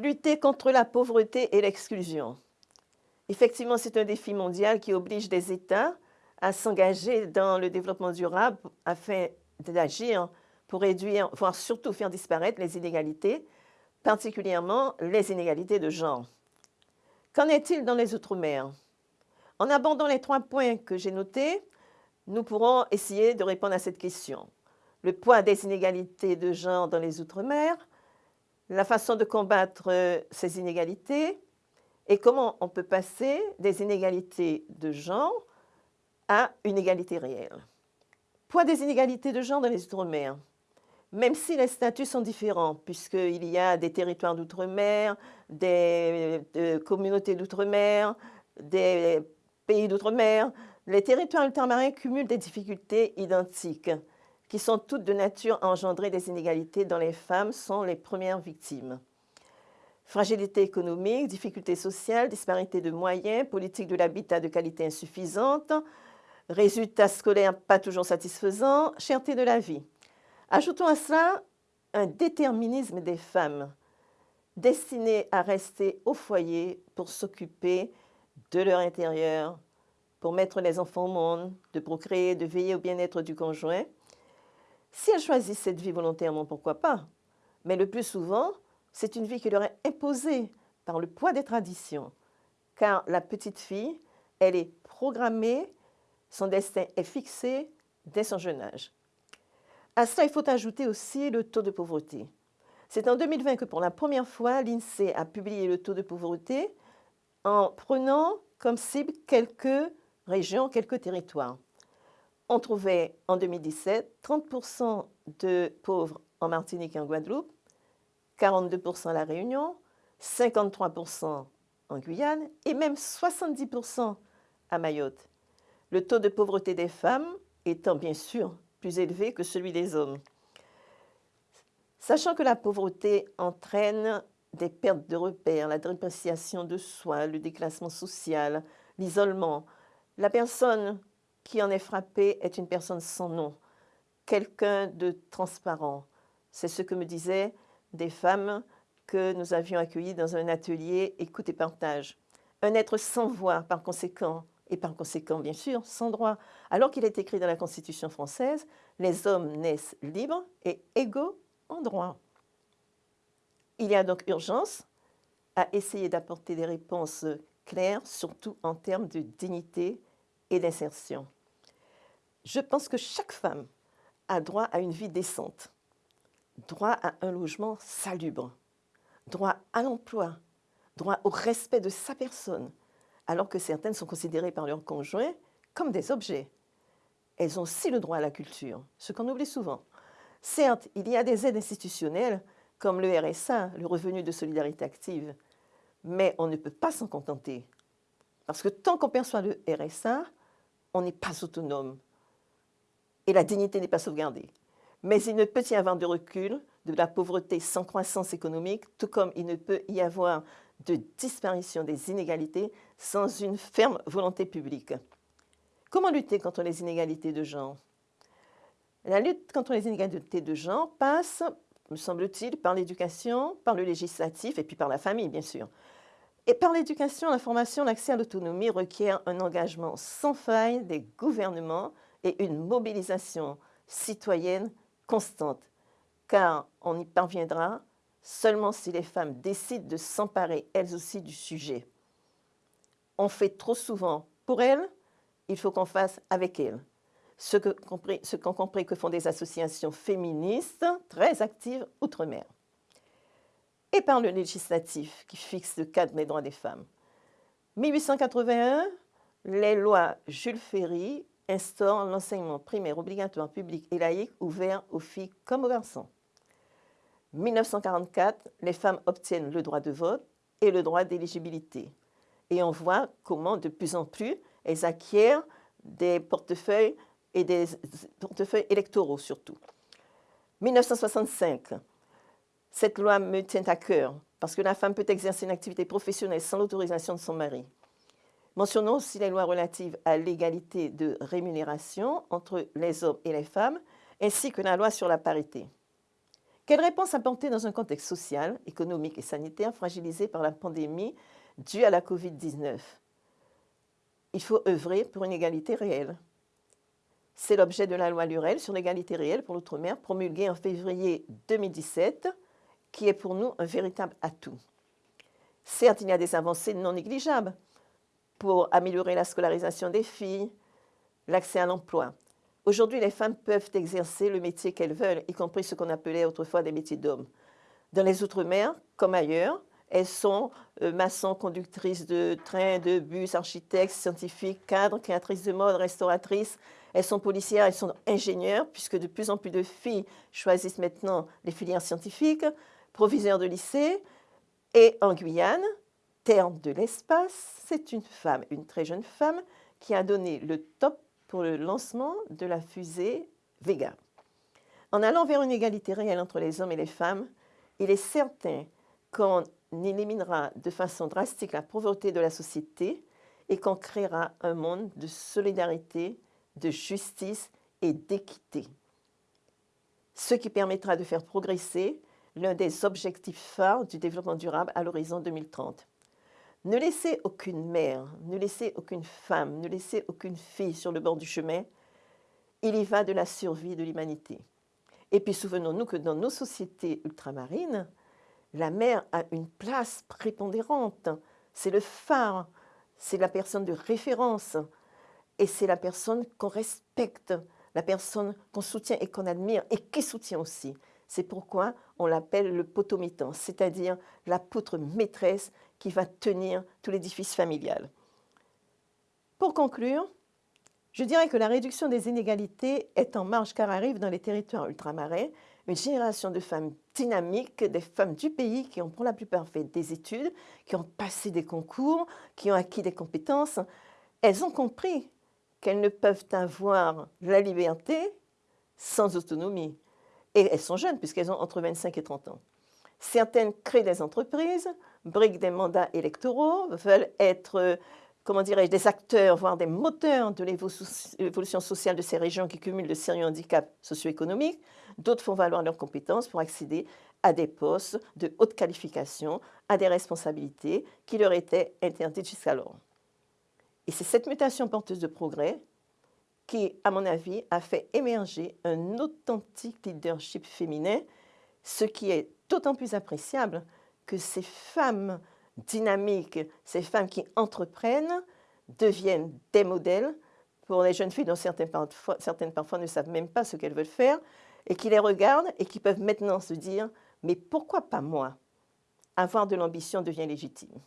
Lutter contre la pauvreté et l'exclusion. Effectivement, c'est un défi mondial qui oblige des États à s'engager dans le développement durable afin d'agir pour réduire, voire surtout faire disparaître les inégalités, particulièrement les inégalités de genre. Qu'en est-il dans les Outre-mer? En abordant les trois points que j'ai notés, nous pourrons essayer de répondre à cette question. Le poids des inégalités de genre dans les Outre-mer, la façon de combattre euh, ces inégalités et comment on peut passer des inégalités de genre à une égalité réelle. Poids des inégalités de genre dans les Outre-mer. Même si les statuts sont différents, puisqu'il y a des territoires d'outre-mer, des euh, communautés d'outre-mer, des pays d'outre-mer, les territoires ultramarins cumulent des difficultés identiques qui sont toutes de nature à engendrer des inégalités dont les femmes sont les premières victimes. Fragilité économique, difficultés sociales, disparité de moyens, politique de l'habitat de qualité insuffisante, résultats scolaires pas toujours satisfaisants, cherté de la vie. Ajoutons à cela un déterminisme des femmes destinées à rester au foyer pour s'occuper de leur intérieur, pour mettre les enfants au monde, de procréer, de veiller au bien-être du conjoint, si elles choisissent cette vie volontairement, pourquoi pas? Mais le plus souvent, c'est une vie qui leur est imposée par le poids des traditions. Car la petite fille, elle est programmée, son destin est fixé dès son jeune âge. À cela, il faut ajouter aussi le taux de pauvreté. C'est en 2020 que pour la première fois, l'INSEE a publié le taux de pauvreté en prenant comme cible quelques régions, quelques territoires on trouvait en 2017 30% de pauvres en Martinique et en Guadeloupe, 42% à La Réunion, 53% en Guyane et même 70% à Mayotte. Le taux de pauvreté des femmes étant bien sûr plus élevé que celui des hommes. Sachant que la pauvreté entraîne des pertes de repères, la dépréciation de soi, le déclassement social, l'isolement, la personne qui en est frappé est une personne sans nom, quelqu'un de transparent. C'est ce que me disaient des femmes que nous avions accueillies dans un atelier écoute et partage. Un être sans voix par conséquent, et par conséquent bien sûr sans droit. Alors qu'il est écrit dans la Constitution française, les hommes naissent libres et égaux en droit. Il y a donc urgence à essayer d'apporter des réponses claires, surtout en termes de dignité et d'insertion. Je pense que chaque femme a droit à une vie décente, droit à un logement salubre, droit à l'emploi, droit au respect de sa personne, alors que certaines sont considérées par leurs conjoints comme des objets. Elles ont aussi le droit à la culture, ce qu'on oublie souvent. Certes, il y a des aides institutionnelles comme le RSA, le revenu de solidarité active, mais on ne peut pas s'en contenter. Parce que tant qu'on perçoit le RSA, on n'est pas autonome et la dignité n'est pas sauvegardée. Mais il ne peut y avoir de recul de la pauvreté sans croissance économique, tout comme il ne peut y avoir de disparition des inégalités sans une ferme volonté publique. Comment lutter contre les inégalités de genre? La lutte contre les inégalités de genre passe, me semble-t-il, par l'éducation, par le législatif et puis par la famille, bien sûr. Et par l'éducation, la formation, l'accès à l'autonomie requiert un engagement sans faille des gouvernements et une mobilisation citoyenne constante, car on y parviendra seulement si les femmes décident de s'emparer elles aussi du sujet. On fait trop souvent pour elles, il faut qu'on fasse avec elles. Ce qu'ont compris, que font des associations féministes très actives outre-mer et par le législatif qui fixe le cadre des droits des femmes. 1881, les lois Jules Ferry instaurent l'enseignement primaire obligatoire public et laïque ouvert aux filles comme aux garçons. 1944, les femmes obtiennent le droit de vote et le droit d'éligibilité. Et on voit comment de plus en plus elles acquièrent des portefeuilles et des portefeuilles électoraux surtout. 1965, cette loi me tient à cœur parce que la femme peut exercer une activité professionnelle sans l'autorisation de son mari. Mentionnons aussi les lois relatives à l'égalité de rémunération entre les hommes et les femmes, ainsi que la loi sur la parité. Quelle réponse apporter dans un contexte social, économique et sanitaire fragilisé par la pandémie due à la COVID-19 Il faut œuvrer pour une égalité réelle. C'est l'objet de la loi Lurel sur l'égalité réelle pour l'outre-mer promulguée en février 2017 qui est pour nous un véritable atout. Certes, il y a des avancées non négligeables pour améliorer la scolarisation des filles, l'accès à l'emploi. Aujourd'hui, les femmes peuvent exercer le métier qu'elles veulent, y compris ce qu'on appelait autrefois des métiers d'hommes. Dans les Outre-mer, comme ailleurs, elles sont euh, maçons, conductrices de trains, de bus, architectes, scientifiques, cadres, créatrices de mode, restauratrices. Elles sont policières, elles sont ingénieurs, puisque de plus en plus de filles choisissent maintenant les filières scientifiques, proviseurs de lycée. Et en Guyane, terre de l'espace, c'est une femme, une très jeune femme, qui a donné le top pour le lancement de la fusée Vega. En allant vers une égalité réelle entre les hommes et les femmes, il est certain qu'on éliminera de façon drastique la pauvreté de la société et qu'on créera un monde de solidarité, de justice et d'équité. Ce qui permettra de faire progresser l'un des objectifs phares du développement durable à l'horizon 2030. Ne laissez aucune mère, ne laissez aucune femme, ne laissez aucune fille sur le bord du chemin. Il y va de la survie de l'humanité. Et puis souvenons-nous que dans nos sociétés ultramarines, la mère a une place prépondérante. C'est le phare, c'est la personne de référence et c'est la personne qu'on respecte, la personne qu'on soutient et qu'on admire et qui soutient aussi. C'est pourquoi on l'appelle le potomitan, c'est-à-dire la poutre maîtresse qui va tenir tout l'édifice familial. Pour conclure, je dirais que la réduction des inégalités est en marche car arrive dans les territoires ultramarins une génération de femmes dynamiques, des femmes du pays qui ont pour la plupart fait des études, qui ont passé des concours, qui ont acquis des compétences. Elles ont compris qu'elles ne peuvent avoir la liberté sans autonomie. Et elles sont jeunes puisqu'elles ont entre 25 et 30 ans. Certaines créent des entreprises, briquent des mandats électoraux, veulent être, euh, comment dirais-je, des acteurs, voire des moteurs de l'évolution sociale de ces régions qui cumulent de sérieux handicaps socio-économiques. D'autres font valoir leurs compétences pour accéder à des postes de haute qualification, à des responsabilités qui leur étaient interdites jusqu'alors. Et c'est cette mutation porteuse de progrès qui, à mon avis, a fait émerger un authentique leadership féminin, ce qui est d'autant plus appréciable que ces femmes dynamiques, ces femmes qui entreprennent, deviennent des modèles pour les jeunes filles dont certaines parfois, ne savent même pas ce qu'elles veulent faire, et qui les regardent et qui peuvent maintenant se dire « mais pourquoi pas moi ?» Avoir de l'ambition devient légitime.